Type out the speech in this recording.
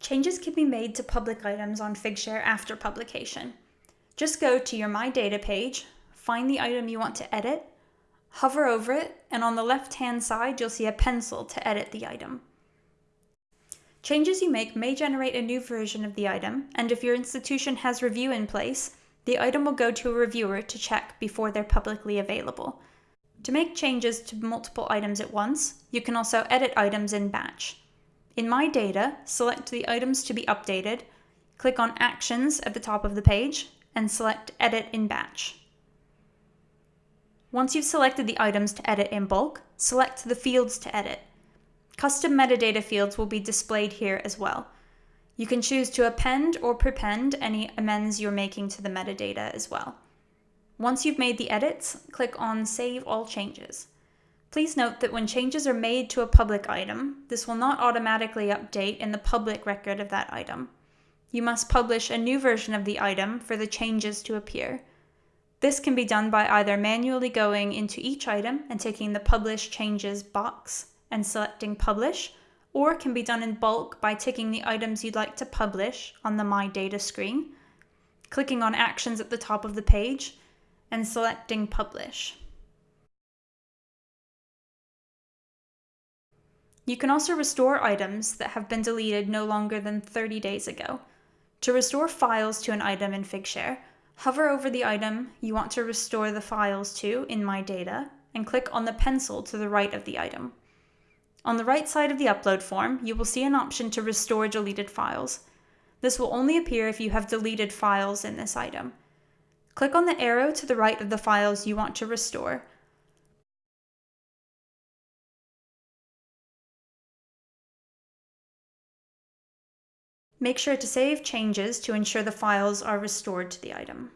Changes can be made to public items on Figshare after publication. Just go to your My Data page, find the item you want to edit, hover over it, and on the left-hand side you'll see a pencil to edit the item. Changes you make may generate a new version of the item, and if your institution has review in place, the item will go to a reviewer to check before they're publicly available. To make changes to multiple items at once, you can also edit items in batch. In My Data, select the items to be updated, click on Actions at the top of the page, and select Edit in Batch. Once you've selected the items to edit in bulk, select the fields to edit. Custom metadata fields will be displayed here as well. You can choose to append or prepend any amends you're making to the metadata as well. Once you've made the edits, click on Save All Changes. Please note that when changes are made to a public item, this will not automatically update in the public record of that item. You must publish a new version of the item for the changes to appear. This can be done by either manually going into each item and taking the Publish Changes box and selecting Publish, or can be done in bulk by ticking the items you'd like to publish on the My Data screen, clicking on Actions at the top of the page, and selecting Publish. You can also restore items that have been deleted no longer than 30 days ago. To restore files to an item in Figshare, hover over the item you want to restore the files to in My Data and click on the pencil to the right of the item. On the right side of the upload form, you will see an option to restore deleted files. This will only appear if you have deleted files in this item. Click on the arrow to the right of the files you want to restore Make sure to save changes to ensure the files are restored to the item.